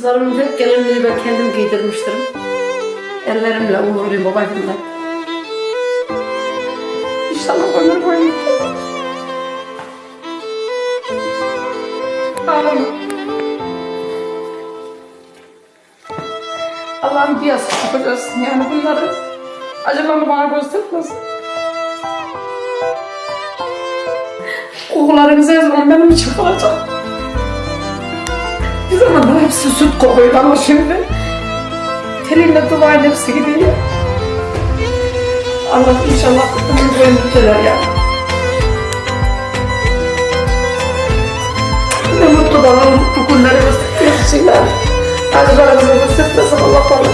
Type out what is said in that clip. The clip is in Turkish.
Kızlarımın hep gelinliğini ben kendim giydirmiştim. Ellerimle uğurluyum babacığımla. İnşallah ömür boyu. Allah'ım bir yastık yapacaksın yani bunları. Acılarını bana göstermesin. Kokularınız her zaman benim için kalacak. Hepsi süt kokuyordu ama şimdi telinle duvağın hepsi gidiyor. Allah inşallah ömür boyu mutlular ya. Ne mutlu bana bu günleri göstersinler. Acılarımızı göstermesin Allah bana.